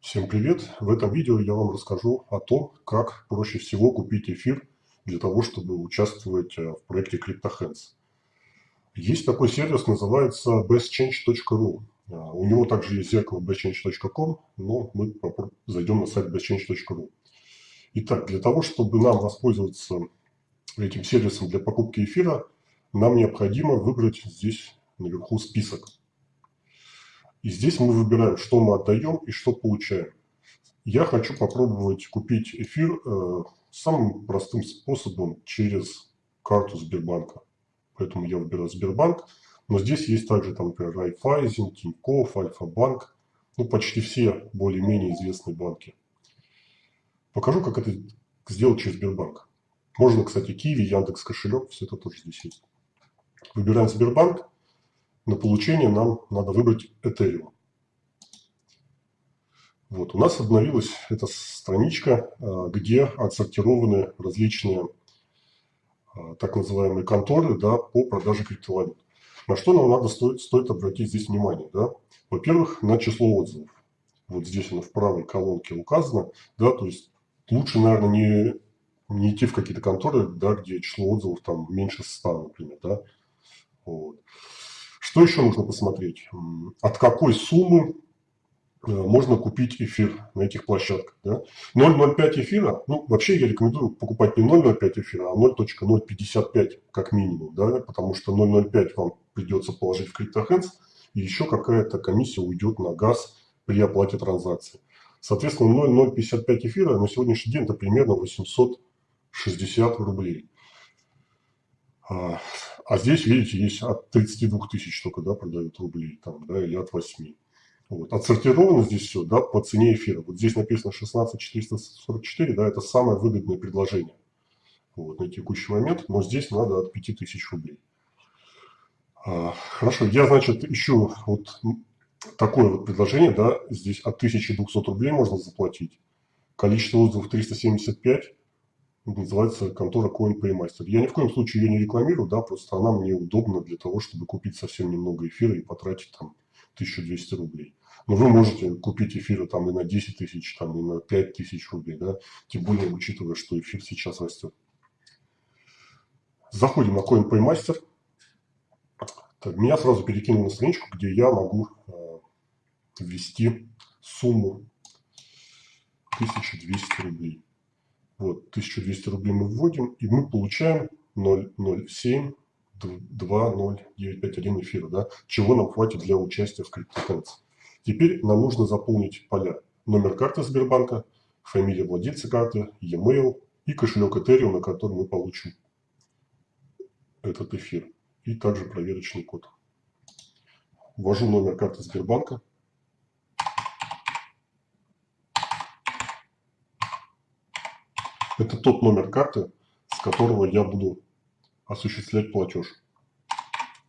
Всем привет! В этом видео я вам расскажу о том, как проще всего купить эфир для того, чтобы участвовать э, в проекте CryptoHands. Есть такой сервис, называется bestchange.ru. Э, у него также есть зеркало bestchange.com, но мы зайдем на сайт bestchange.ru. Итак, для того, чтобы нам воспользоваться этим сервисом для покупки эфира, нам необходимо выбрать здесь наверху список. И здесь мы выбираем, что мы отдаем и что получаем. Я хочу попробовать купить эфир э, самым простым способом через карту Сбербанка. Поэтому я выбираю Сбербанк. Но здесь есть также, там, например, Райфайзен, Тинькофф, Альфа-банк. Ну, почти все более-менее известные банки. Покажу, как это сделать через Сбербанк. Можно, кстати, Киви, Яндекс кошелек, все это тоже здесь есть. Выбираем Сбербанк. На получение нам надо выбрать Ethereum. Вот, у нас обновилась эта страничка, а, где отсортированы различные а, так называемые конторы да, по продаже криптовалют. На что нам надо стоит, стоит обратить здесь внимание? Да? Во-первых, на число отзывов. Вот здесь оно в правой колонке указано. Да, то есть лучше, наверное, не, не идти в какие-то конторы, да, где число отзывов там меньше 100, например. Да? Вот. Что еще нужно посмотреть? От какой суммы э, можно купить эфир на этих площадках. Да? 0,05 эфира, ну, вообще я рекомендую покупать не 0,05 эфира, а 0.055 как минимум, да, потому что 0,05 вам придется положить в CryptoHands, и еще какая-то комиссия уйдет на газ при оплате транзакции. Соответственно, 0,055 эфира на сегодняшний день это примерно 860 рублей. А, здесь, видите, есть от 32 тысяч только, да, продают рублей, там, да, или от 8. Вот. Отсортировано здесь все, да, по цене эфира. Вот здесь написано 16444, да, это самое выгодное предложение вот, на текущий момент, но здесь надо от 5000 рублей. А, хорошо, я, значит, ищу вот такое вот предложение, да, здесь от 1200 рублей можно заплатить. Количество отзывов 375, называется контора CoinPaymaster. Я ни в коем случае ее не рекламирую, да, просто она мне удобна для того, чтобы купить совсем немного эфира и потратить там 1200 рублей. Но вы можете купить эфира там и на 10 тысяч, там и на 5 тысяч рублей, да, тем более учитывая, что эфир сейчас растет. Заходим на CoinPaymaster. Так, меня сразу перекинул на страничку, где я могу э, ввести сумму 1200 рублей. Вот, 1200 рублей мы вводим, и мы получаем 0,07 20951 эфира, да, чего нам хватит для участия в CryptoTens. Теперь нам нужно заполнить поля. Номер карты Сбербанка, фамилия владельца карты, e-mail и кошелек Ethereum, на который мы получим этот эфир. И также проверочный код. Ввожу номер карты Сбербанка. Это тот номер карты, с которого я буду осуществлять платеж.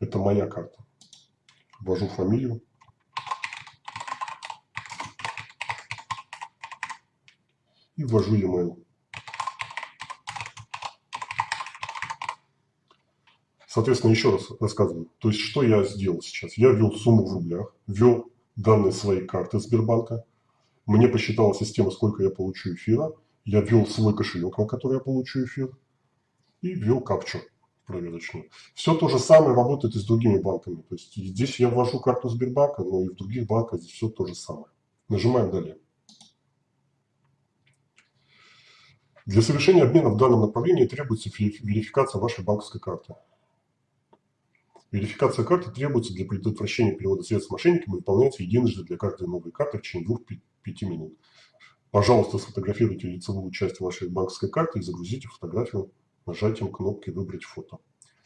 Это моя карта. Ввожу фамилию. И ввожу e-mail. Соответственно, еще раз рассказываю. То есть, что я сделал сейчас? Я ввел сумму в рублях, ввел данные своей карты Сбербанка. Мне посчитала система, сколько я получу эфира я ввел свой кошелек, на который я получу эфир, и ввел капчу проверочную. Все то же самое работает и с другими банками. То есть здесь я ввожу карту Сбербанка, но и в других банках здесь все то же самое. Нажимаем «Далее». Для совершения обмена в данном направлении требуется верификация вашей банковской карты. Верификация карты требуется для предотвращения перевода средств мошенникам и выполняется единожды для каждой новой карты в течение 2-5 минут. Пожалуйста, сфотографируйте лицевую часть вашей банковской карты и загрузите фотографию нажатием кнопки «Выбрать фото».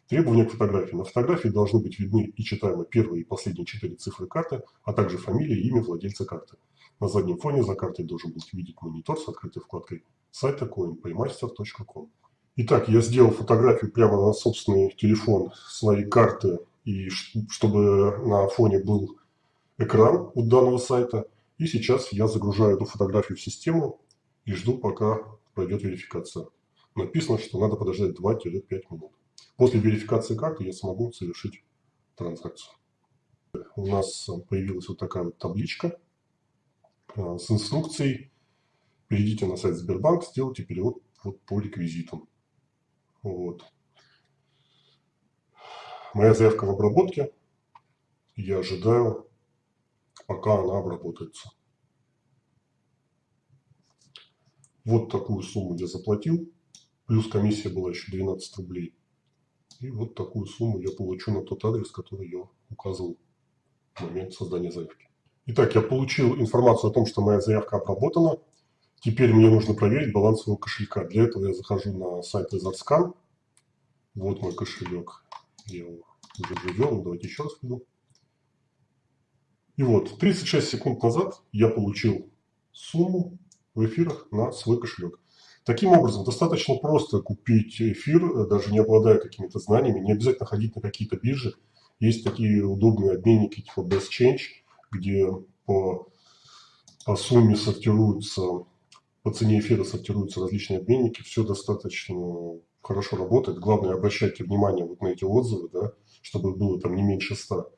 Требования к фотографии. На фотографии должны быть видны и читаемы первые и последние четыре цифры карты, а также фамилия и имя владельца карты. На заднем фоне за картой должен быть видеть монитор с открытой вкладкой сайта coinpaymaster.com. Итак, я сделал фотографию прямо на собственный телефон своей карты, и чтобы на фоне был экран у данного сайта – и сейчас я загружаю эту фотографию в систему и жду, пока пройдет верификация. Написано, что надо подождать 2-5 минут. После верификации карты я смогу совершить транзакцию. У нас появилась вот такая вот табличка. э, с инструкцией. Перейдите на сайт Сбербанк, сделайте перевод вот по реквизитам. Вот. Моя заявка в обработке. Я ожидаю, пока она обработается. Вот такую сумму я заплатил. Плюс комиссия была еще 12 рублей. И вот такую сумму я получу на тот адрес, который я указывал в момент создания заявки. Итак, я получил информацию о том, что моя заявка обработана. Теперь мне нужно проверить баланс своего кошелька. Для этого я захожу на сайт Rezarscan. Вот мой кошелек. Я его уже ввел. Давайте еще раз введу. И вот, 36 секунд назад я получил сумму в эфирах на свой кошелек. Таким образом, достаточно просто купить эфир, даже не обладая какими-то знаниями, не обязательно ходить на какие-то биржи. Есть такие удобные обменники типа Best Change, где по, по сумме сортируются, по цене эфира сортируются различные обменники. Все достаточно хорошо работает. Главное, обращайте внимание вот на эти отзывы, да, чтобы было там не меньше 100.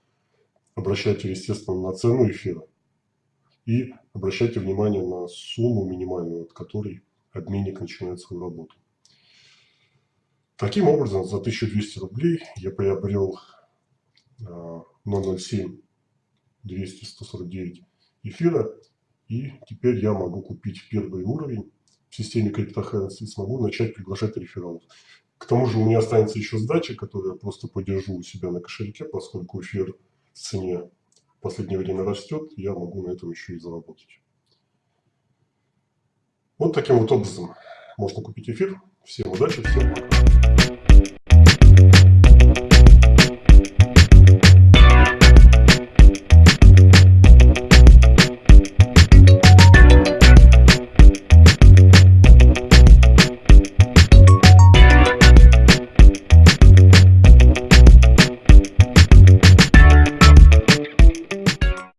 Обращайте, естественно, на цену эфира. И обращайте внимание на сумму минимальную, от которой обменник начинает свою работу. Таким образом, за 1200 рублей я приобрел 007 200 149 эфира. И теперь я могу купить первый уровень в системе криптохранности и смогу начать приглашать рефералов. К тому же у меня останется еще сдача, которую я просто подержу у себя на кошельке, поскольку эфир цене в последнее время растет, я могу на этом еще и заработать. Вот таким вот образом можно купить эфир. Всем удачи, всем пока.